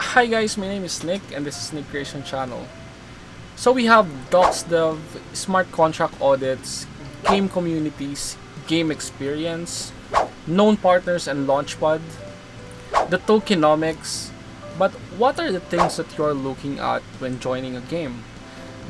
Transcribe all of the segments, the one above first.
Hi guys, my name is Nick and this is Nick Creation Channel. So we have Docs Dev, Smart Contract Audits, Game Communities, Game Experience, Known Partners and Launchpad, the Tokenomics, but what are the things that you are looking at when joining a game?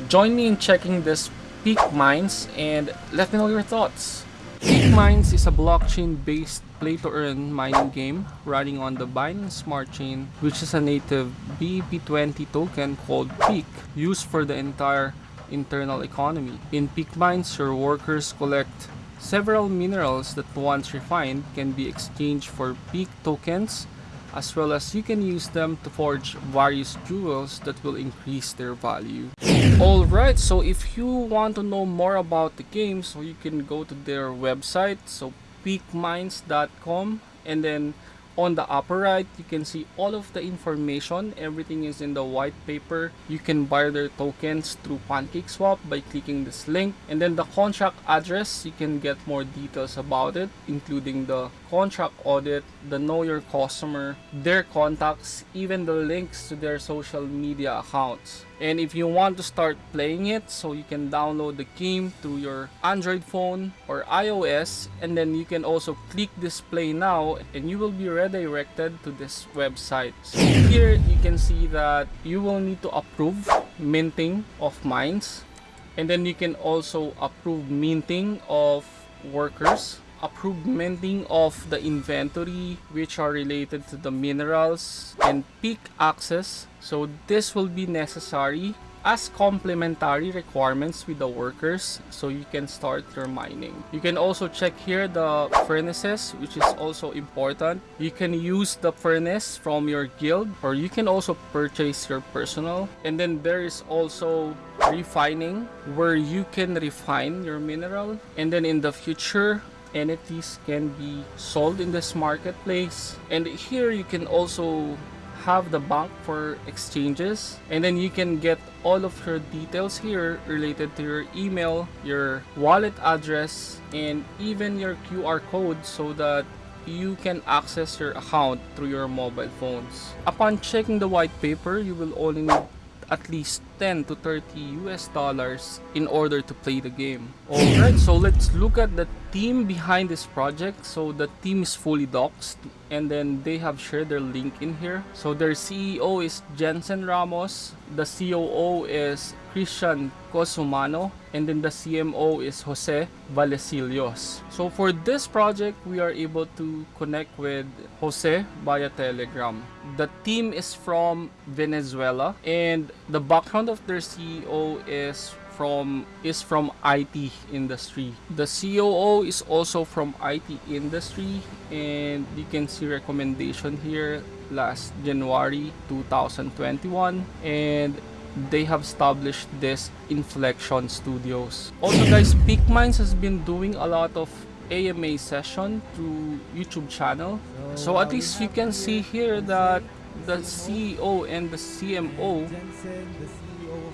Join me in checking this Peak Mines and let me know your thoughts. Peak Mines is a blockchain-based play-to-earn mining game running on the Binance Smart Chain, which is a native BEP20 token called Peak, used for the entire internal economy. In Peak Mines, your workers collect several minerals that once refined can be exchanged for Peak tokens as well as you can use them to forge various jewels that will increase their value. Alright, so if you want to know more about the game, so you can go to their website, so peakmines.com and then on the upper right you can see all of the information. Everything is in the white paper. You can buy their tokens through pancakeswap by clicking this link. And then the contract address you can get more details about it including the contract audit the know your customer their contacts even the links to their social media accounts and if you want to start playing it so you can download the game through your android phone or ios and then you can also click this play now and you will be redirected to this website. So here you can see that you will need to approve minting of mines and then you can also approve minting of workers approved minting of the inventory which are related to the minerals and peak access so this will be necessary as complementary requirements with the workers so you can start your mining. You can also check here the furnaces which is also important. You can use the furnace from your guild or you can also purchase your personal and then there is also refining where you can refine your mineral and then in the future entities can be sold in this marketplace. And here you can also have the bank for exchanges. And then you can get all of your details here related to your email your wallet address and even your QR code so that you can access your account through your mobile phones. Upon checking the white paper you will only need at least 10 to 30 US dollars in order to play the game. Alright, so let's look at the team behind this project. So the team is fully doxed and then they have shared their link in here. So their CEO is Jensen Ramos, the COO is Christian Cosumano, and then the CMO is Jose Vallecilios. So for this project, we are able to connect with Jose via Telegram. The team is from Venezuela and the background of their CEO is from is from IT industry. The COO is also from IT industry and you can see recommendation here last January 2021 and they have established this Inflection Studios. Also guys, Peak Mines has been doing a lot of AMA session through YouTube channel. So at least you can see here that the CEO and the CMO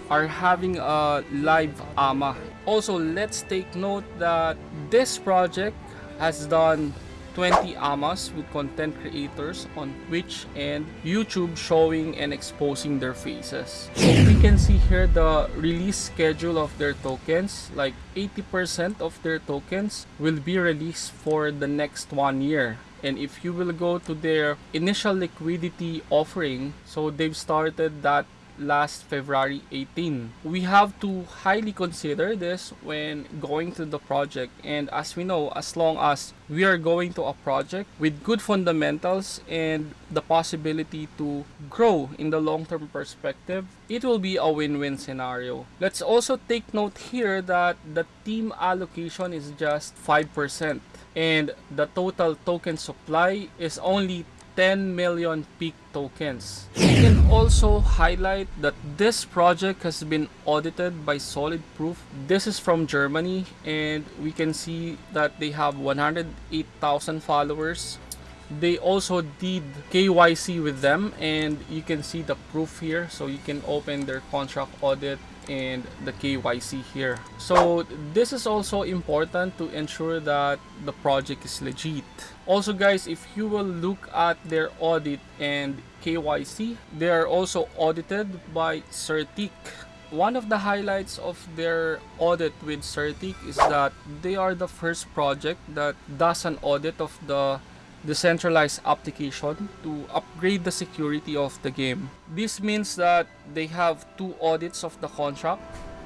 are having a live AMA. Also, let's take note that this project has done 20 AMAs with content creators on Twitch and YouTube showing and exposing their faces. So we can see here the release schedule of their tokens. Like 80% of their tokens will be released for the next one year and if you will go to their initial liquidity offering so they've started that last February 18. We have to highly consider this when going to the project and as we know as long as we are going to a project with good fundamentals and the possibility to grow in the long-term perspective, it will be a win-win scenario. Let's also take note here that the team allocation is just 5% and the total token supply is only 10 million peak tokens. We can also highlight that this project has been audited by Solid Proof. This is from Germany and we can see that they have 108,000 followers they also did KYC with them and you can see the proof here so you can open their contract audit and the KYC here. So this is also important to ensure that the project is legit. Also guys, if you will look at their audit and KYC, they are also audited by CertiK. One of the highlights of their audit with CertiK is that they are the first project that does an audit of the decentralized application to upgrade the security of the game. This means that they have two audits of the contract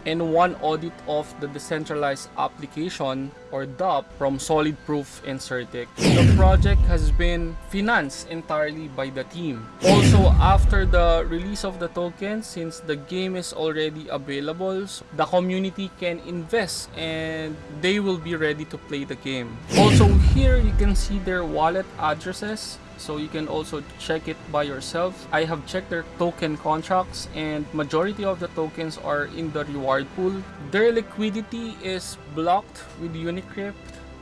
and one audit of the decentralized application or DApp from Solid Proof and CertiK. The project has been financed entirely by the team. Also, after the release of the token, since the game is already available, the community can invest and they will be ready to play the game. Also, here you can see their wallet addresses so you can also check it by yourself. I have checked their token contracts and majority of the tokens are in the reward pool. Their liquidity is blocked with unicrypt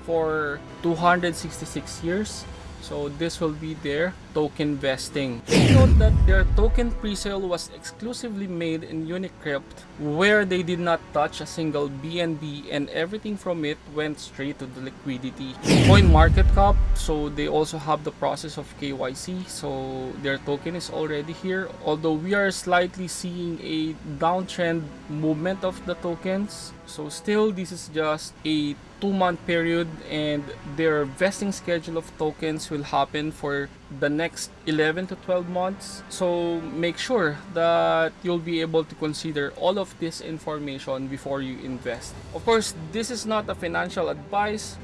for 266 years so this will be their token vesting. Note that their token presale was exclusively made in Unicrypt where they did not touch a single BNB and everything from it went straight to the liquidity. Coin market cap, so they also have the process of KYC, so their token is already here. Although we are slightly seeing a downtrend movement of the tokens, so still this is just a two month period and their vesting schedule of tokens will happen for the next 11 to 12 months so make sure that you'll be able to consider all of this information before you invest of course this is not a financial advice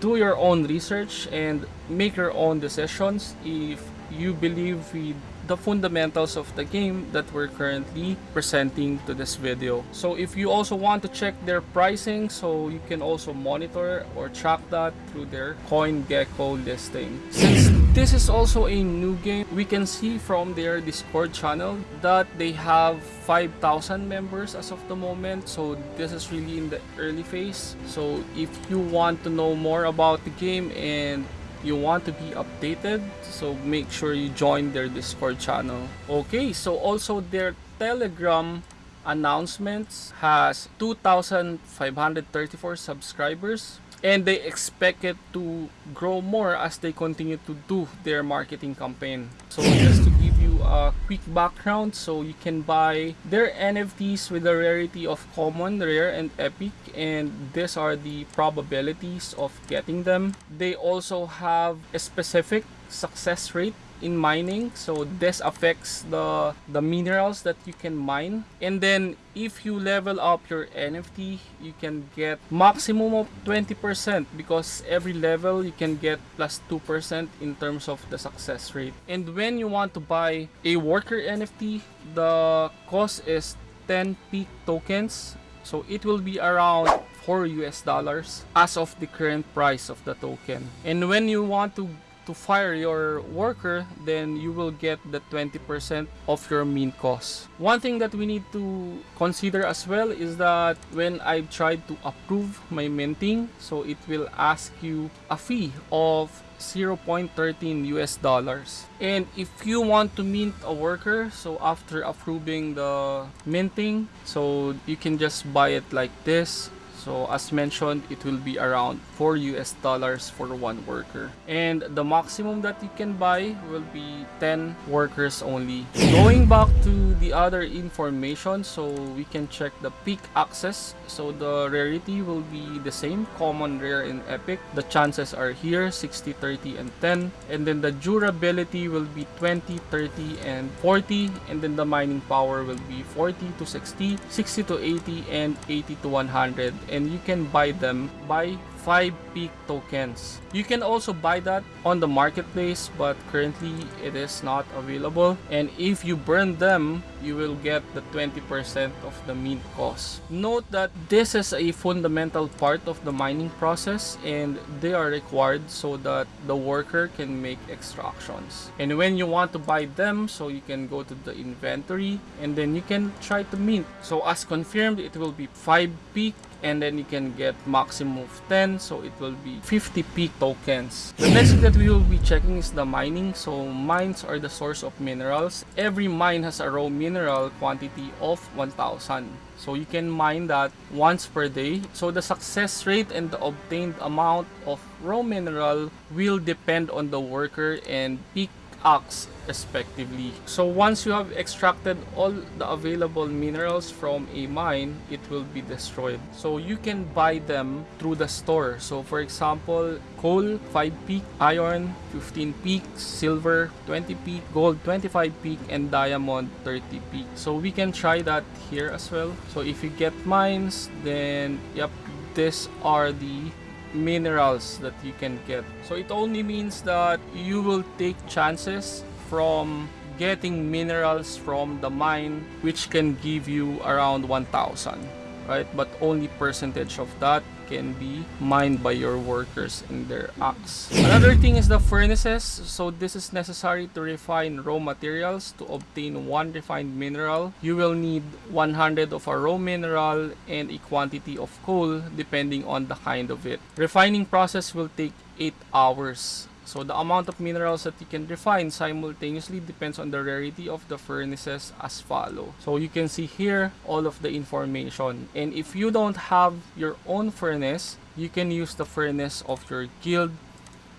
do your own research and make your own decisions if you believe with the fundamentals of the game that we're currently presenting to this video. So if you also want to check their pricing, so you can also monitor or track that through their CoinGecko listing. Since this is also a new game, we can see from their Discord channel that they have 5,000 members as of the moment. So this is really in the early phase. So if you want to know more about the game and you want to be updated so make sure you join their discord channel okay so also their telegram announcements has 2534 subscribers and they expect it to grow more as they continue to do their marketing campaign. So just to give you a quick background so you can buy their nfts with a rarity of common rare and epic and these are the probabilities of getting them. They also have a specific success rate in mining so this affects the the minerals that you can mine. And then if you level up your nft you can get maximum of 20% because every level you can get plus 2% in terms of the success rate. And when you want to buy a worker nft the cost is 10 peak tokens. So it will be around 4 US dollars as of the current price of the token. And when you want to to fire your worker, then you will get the 20% of your mint cost. One thing that we need to consider as well is that when I've tried to approve my minting, so it will ask you a fee of 0.13 US dollars. And if you want to mint a worker, so after approving the minting, so you can just buy it like this so as mentioned, it will be around 4 US dollars for one worker. And the maximum that you can buy will be 10 workers only. Going back to the other information, so we can check the peak access. So the rarity will be the same, common, rare, and epic. The chances are here, 60, 30, and 10. And then the durability will be 20, 30, and 40. And then the mining power will be 40 to 60, 60 to 80, and 80 to 100 and you can buy them by 5 peak tokens. You can also buy that on the marketplace but currently it is not available and if you burn them you will get the 20% of the mint cost. Note that this is a fundamental part of the mining process and they are required so that the worker can make extractions. And when you want to buy them so you can go to the inventory and then you can try to mint. So as confirmed it will be 5 peak and then you can get maximum of 10 so it will be 50 peak tokens. The next thing that we will be checking is the mining. So mines are the source of minerals. Every mine has a raw mineral quantity of 1000. So you can mine that once per day. So the success rate and the obtained amount of raw mineral will depend on the worker and peak ox respectively. So once you have extracted all the available minerals from a mine, it will be destroyed. So you can buy them through the store. So for example, coal 5 peak, iron 15 peak, silver 20 peak, gold 25 peak, and diamond 30 peak. So we can try that here as well. So if you get mines, then yep, these are the minerals that you can get. So it only means that you will take chances from getting minerals from the mine which can give you around 1000 right but only percentage of that can be mined by your workers in their axe another thing is the furnaces. So this is necessary to refine raw materials. To obtain one refined mineral you will need 100 of a raw mineral and a quantity of coal depending on the kind of it. Refining process will take 8 hours so the amount of minerals that you can refine simultaneously depends on the rarity of the furnaces as follow. So you can see here all of the information. And if you don't have your own furnace, you can use the furnace of your guild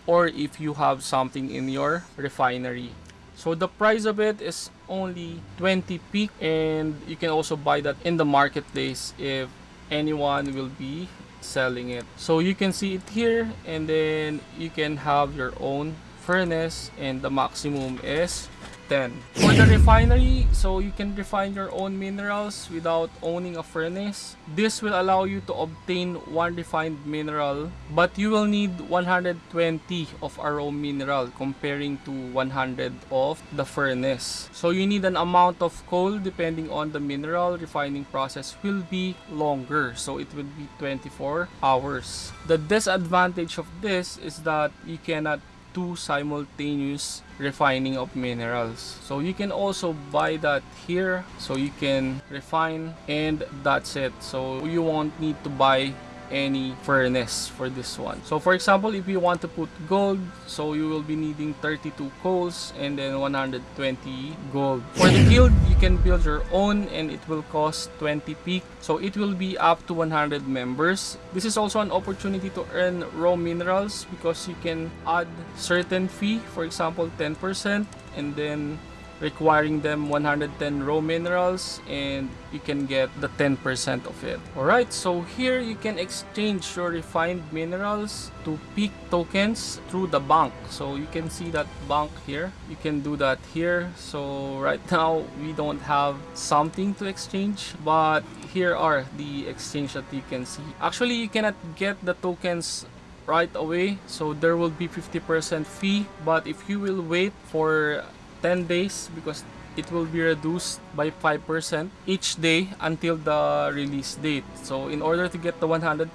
or if you have something in your refinery. So the price of it is only 20 peak and you can also buy that in the marketplace if anyone will be selling it. So you can see it here and then you can have your own furnace and the maximum is 10. For the refinery, so you can refine your own minerals without owning a furnace. This will allow you to obtain one refined mineral, but you will need 120 of a raw mineral comparing to 100 of the furnace. So you need an amount of coal depending on the mineral refining process will be longer. So it will be 24 hours. The disadvantage of this is that you cannot two simultaneous refining of minerals. So you can also buy that here. So you can refine and that's it. So you won't need to buy any furnace for this one. So for example if you want to put gold so you will be needing 32 coals and then 120 gold. For the guild you can build your own and it will cost 20 peak. So it will be up to 100 members. This is also an opportunity to earn raw minerals because you can add certain fee for example 10 percent and then requiring them 110 raw minerals and you can get the 10% of it. Alright, so here you can exchange your refined minerals to peak tokens through the bank. So you can see that bank here. You can do that here. So right now we don't have something to exchange but here are the exchange that you can see. Actually you cannot get the tokens right away so there will be 50% fee but if you will wait for 10 days because it will be reduced by 5% each day until the release date. So in order to get the 100%,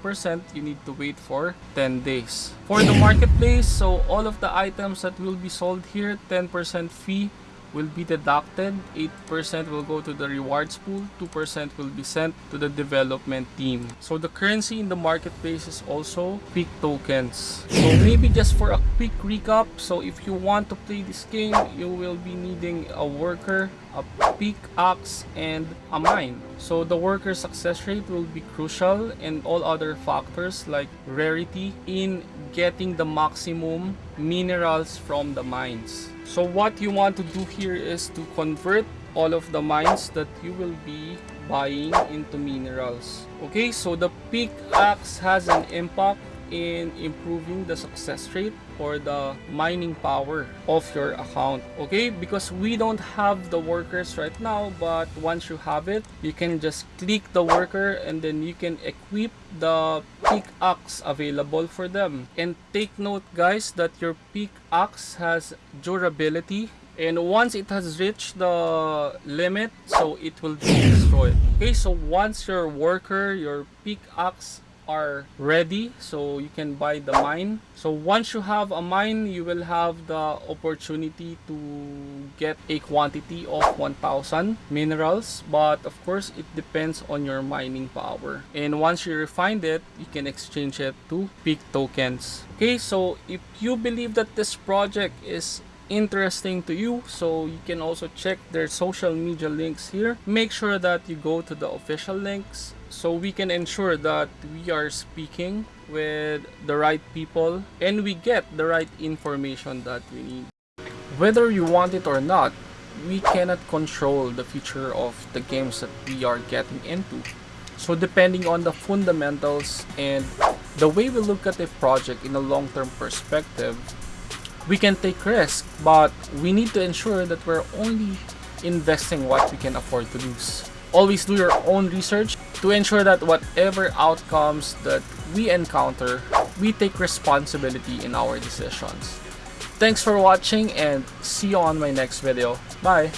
you need to wait for 10 days. For the marketplace, so all of the items that will be sold here, 10% fee will be deducted, 8% will go to the rewards pool, 2% will be sent to the development team. So the currency in the marketplace is also peak tokens. So maybe just for a quick recap, so if you want to play this game, you will be needing a worker, a pickaxe, and a mine. So the worker success rate will be crucial and all other factors like rarity in getting the maximum minerals from the mines. So what you want to do here is to convert all of the mines that you will be buying into minerals. Okay, so the pickaxe has an impact in improving the success rate or the mining power of your account okay? Because we don't have the workers right now but once you have it you can just click the worker and then you can equip the pickaxe available for them. And take note guys that your pickaxe has durability and once it has reached the limit so it will be destroyed okay? So once your worker your pickaxe are ready so you can buy the mine. So once you have a mine you will have the opportunity to get a quantity of 1000 minerals. But of course it depends on your mining power. And once you refine it you can exchange it to peak tokens. Okay so if you believe that this project is interesting to you so you can also check their social media links here. Make sure that you go to the official links so we can ensure that we are speaking with the right people and we get the right information that we need whether you want it or not we cannot control the future of the games that we are getting into so depending on the fundamentals and the way we look at a project in a long-term perspective we can take risk, but we need to ensure that we're only investing what we can afford to lose. Always do your own research to ensure that whatever outcomes that we encounter, we take responsibility in our decisions. Thanks for watching and see you on my next video. Bye!